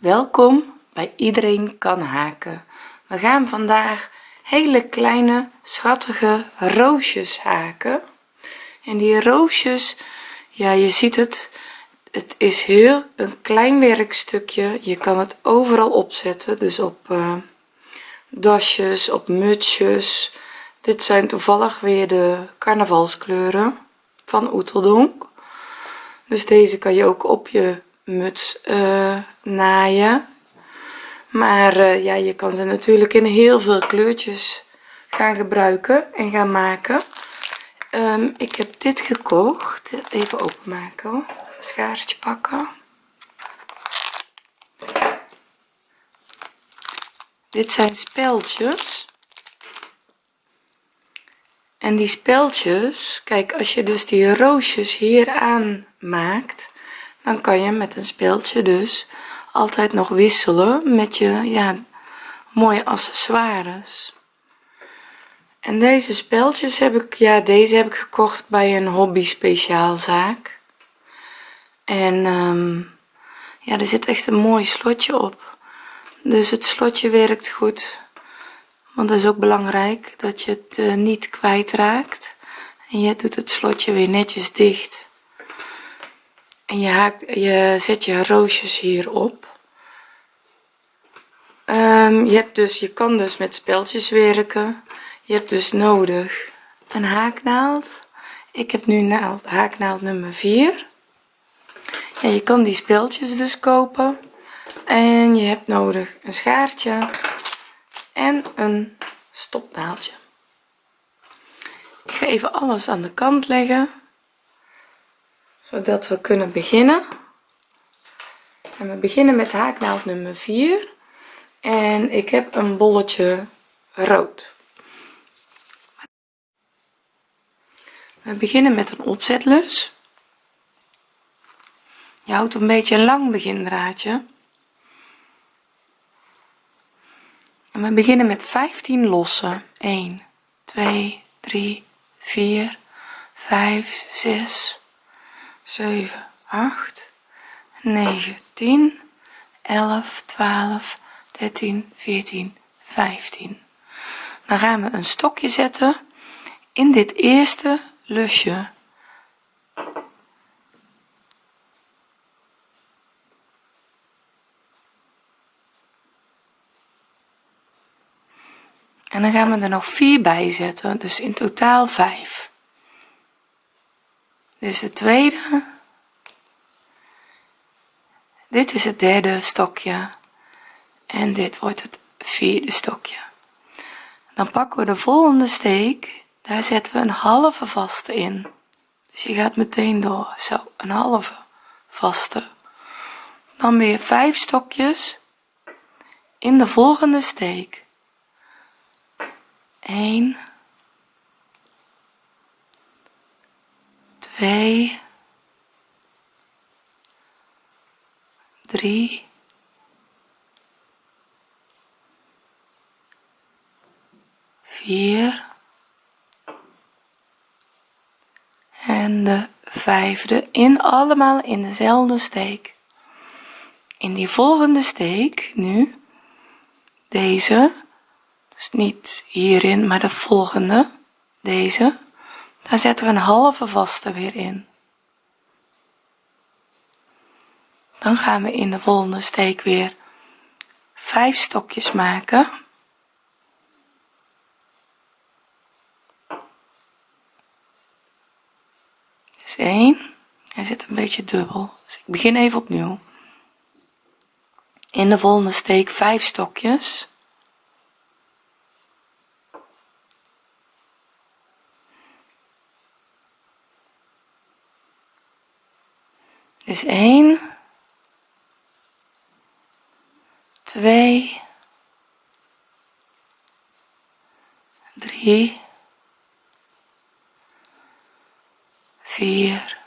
welkom bij iedereen kan haken. We gaan vandaag hele kleine schattige roosjes haken. En die roosjes ja je ziet het het is heel een klein werkstukje. Je kan het overal opzetten dus op uh, dasjes op mutsjes. Dit zijn toevallig weer de carnavalskleuren van Oeteldonk. Dus deze kan je ook op je muts uh, naaien. Maar uh, ja je kan ze natuurlijk in heel veel kleurtjes gaan gebruiken en gaan maken. Um, ik heb dit gekocht. Even openmaken schaartje pakken. Dit zijn speldjes en die speldjes kijk als je dus die roosjes hier aan maakt dan kan je met een speldje dus altijd nog wisselen met je ja mooie accessoires. En deze speldjes heb ik ja deze heb ik gekocht bij een hobby speciaalzaak. En um, ja er zit echt een mooi slotje op. Dus het slotje werkt goed want dat is ook belangrijk dat je het uh, niet kwijtraakt. En je doet het slotje weer netjes dicht en je, haakt, je zet je roosjes hierop um, je hebt dus je kan dus met speldjes werken. Je hebt dus nodig een haaknaald. Ik heb nu naald, haaknaald nummer 4 en je kan die speldjes dus kopen. En je hebt nodig een schaartje en een stopnaaldje. Ik ga even alles aan de kant leggen zodat we kunnen beginnen. En we beginnen met haaknaald nummer 4 en ik heb een bolletje rood. We beginnen met een opzetlus. Je houdt een beetje een lang begindraadje. En we beginnen met 15 lossen 1 2 3 4 5 6 7 8 9 10 11 12 13 14 15 dan gaan we een stokje zetten in dit eerste lusje. En dan gaan we er nog 4 bij zetten dus in totaal 5 is de tweede. Dit is het derde stokje. En dit wordt het vierde stokje. Dan pakken we de volgende steek. Daar zetten we een halve vaste in. Dus je gaat meteen door. Zo een halve vaste. Dan weer vijf stokjes in de volgende steek. 1 2 3 4 en de vijfde in allemaal in dezelfde steek. In die volgende steek nu deze dus niet hierin maar de volgende deze daar zetten we een halve vaste weer in. Dan gaan we in de volgende steek weer vijf stokjes maken. Is 1 hij zit een beetje dubbel. Dus ik begin even opnieuw. In de volgende steek 5 stokjes is 1 2 3 4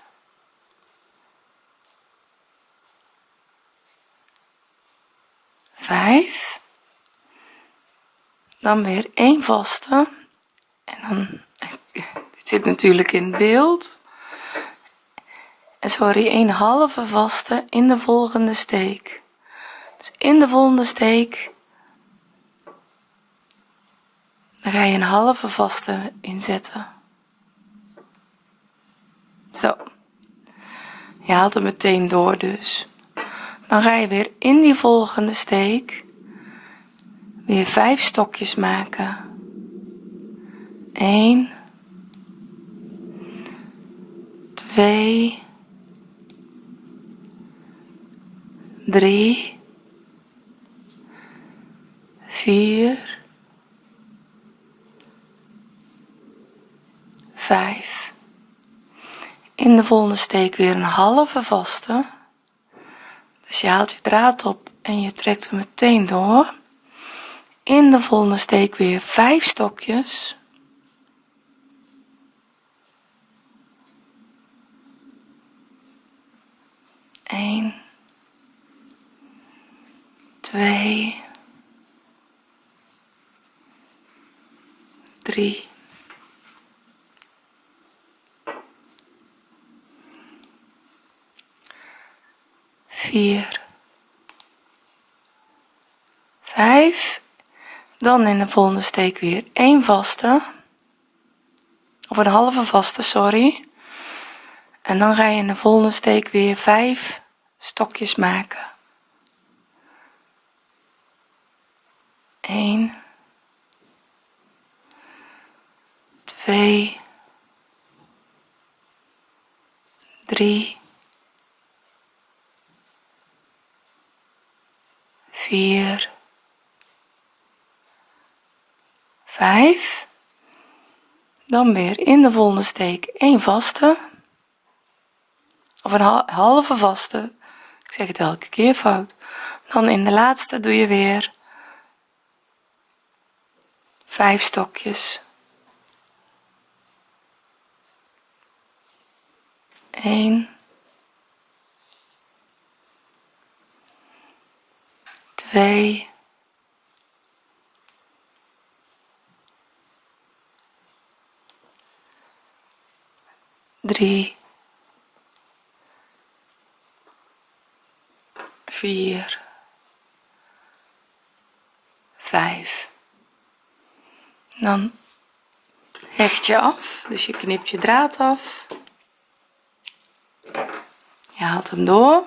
5 dan weer één vaste. En dan dit zit natuurlijk in beeld sorry een halve vaste in de volgende steek. Dus in de volgende steek dan ga je een halve vaste inzetten. Zo. Je haalt hem meteen door dus. Dan ga je weer in die volgende steek weer vijf stokjes maken. 1 2 3 4 5 in de volgende steek weer een halve vaste. Dus je haalt je draad op en je trekt hem meteen door. In de volgende steek weer 5 stokjes. 1 2 3 4 5 dan in de volgende steek weer 1 vaste. Of een halve vaste sorry. En dan ga je in de volgende steek weer 5 stokjes maken 1 2 3 4 5 dan weer in de volgende steek 1 vaste. Of een halve vaste. Ik zeg het elke keer fout. Dan in de laatste doe je weer 5 stokjes. 1 2 3 4 5 dan hecht je af dus je knipt je draad af. Je haalt hem door.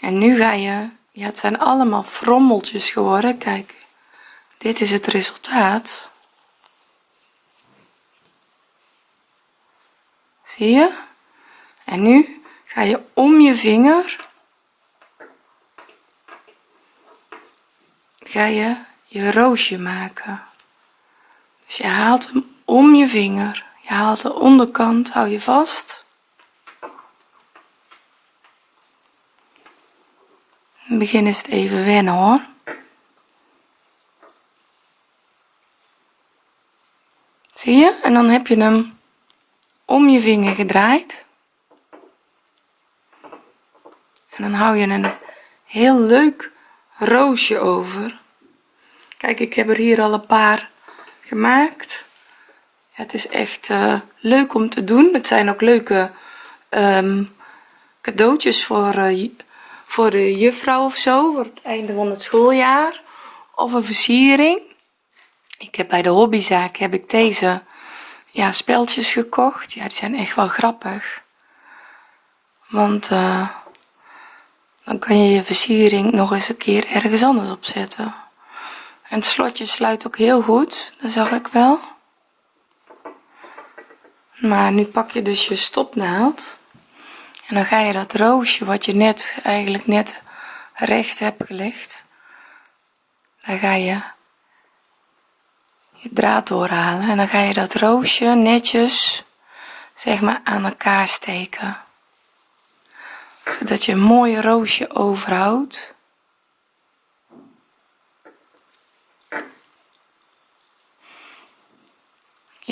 En nu ga je ja het zijn allemaal frommeltjes geworden. Kijk dit is het resultaat. Zie je? En nu ga je om je vinger. Ga je je roosje maken. Dus je haalt hem om je vinger je haalt de onderkant hou je vast. Begin is het even wennen hoor. Zie je? En dan heb je hem om je vinger gedraaid. En dan hou je een heel leuk roosje over kijk ik heb er hier al een paar gemaakt. Ja, het is echt uh, leuk om te doen. Het zijn ook leuke um, cadeautjes voor uh, voor de juffrouw of zo voor het einde van het schooljaar. Of een versiering. Ik heb bij de hobbyzaak heb ik deze ja speltjes gekocht. Ja die zijn echt wel grappig. Want uh, dan kan je je versiering nog eens een keer ergens anders opzetten en het slotje sluit ook heel goed dat zag ik wel. Maar nu pak je dus je stopnaald. En dan ga je dat roosje wat je net eigenlijk net recht hebt gelegd daar ga je je draad doorhalen. En dan ga je dat roosje netjes zeg maar aan elkaar steken. Zodat je een mooi roosje overhoudt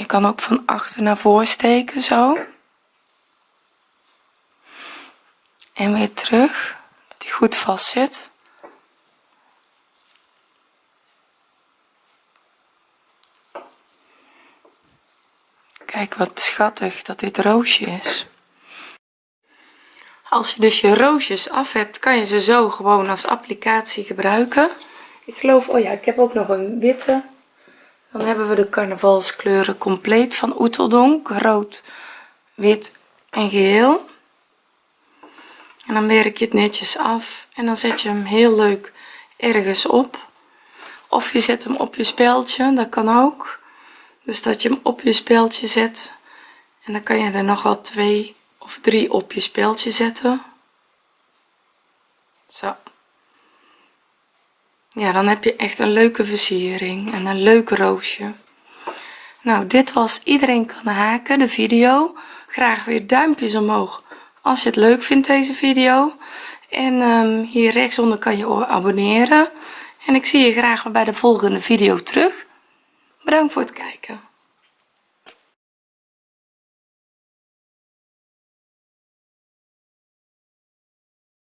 je kan ook van achter naar voor steken zo. En weer terug dat die goed vast zit. Kijk wat schattig dat dit roosje is. Als je dus je roosjes af hebt kan je ze zo gewoon als applicatie gebruiken. Ik geloof oh ja ik heb ook nog een witte dan hebben we de carnavalskleuren compleet van Oeteldonk rood wit en geel. En dan werk je het netjes af en dan zet je hem heel leuk ergens op. Of je zet hem op je speldje dat kan ook. Dus dat je hem op je speldje zet en dan kan je er nog wel twee of drie op je speldje zetten. Zo ja dan heb je echt een leuke versiering en een leuk roosje. Nou dit was iedereen kan haken de video. Graag weer duimpjes omhoog als je het leuk vindt deze video. En um, hier rechtsonder kan je abonneren. En ik zie je graag bij de volgende video terug. Bedankt voor het kijken